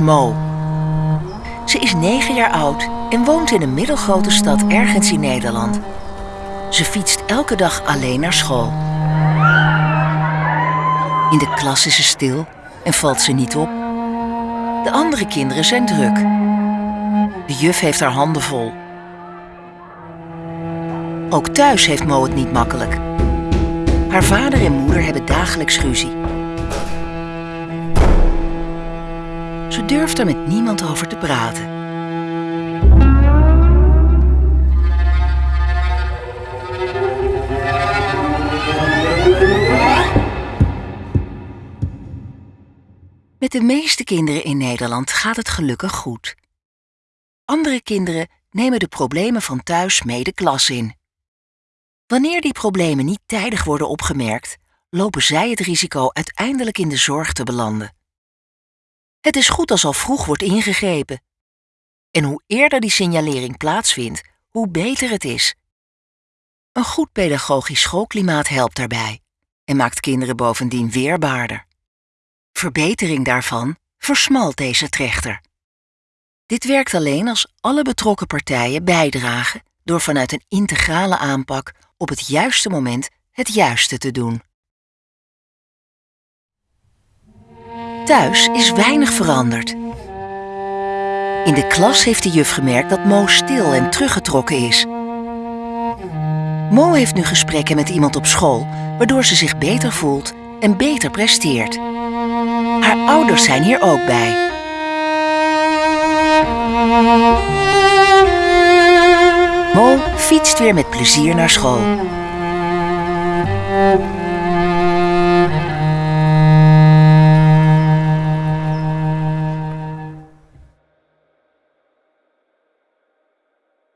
Mo. Ze is negen jaar oud en woont in een middelgrote stad ergens in Nederland. Ze fietst elke dag alleen naar school. In de klas is ze stil en valt ze niet op. De andere kinderen zijn druk. De juf heeft haar handen vol. Ook thuis heeft Mo het niet makkelijk. Haar vader en moeder hebben dagelijks ruzie. Ze durft er met niemand over te praten. Met de meeste kinderen in Nederland gaat het gelukkig goed. Andere kinderen nemen de problemen van thuis mee de klas in. Wanneer die problemen niet tijdig worden opgemerkt, lopen zij het risico uiteindelijk in de zorg te belanden. Het is goed als al vroeg wordt ingegrepen. En hoe eerder die signalering plaatsvindt, hoe beter het is. Een goed pedagogisch schoolklimaat helpt daarbij en maakt kinderen bovendien weerbaarder. Verbetering daarvan versmalt deze trechter. Dit werkt alleen als alle betrokken partijen bijdragen door vanuit een integrale aanpak op het juiste moment het juiste te doen. Thuis is weinig veranderd. In de klas heeft de juf gemerkt dat Mo stil en teruggetrokken is. Mo heeft nu gesprekken met iemand op school, waardoor ze zich beter voelt en beter presteert. Haar ouders zijn hier ook bij. Mo fietst weer met plezier naar school.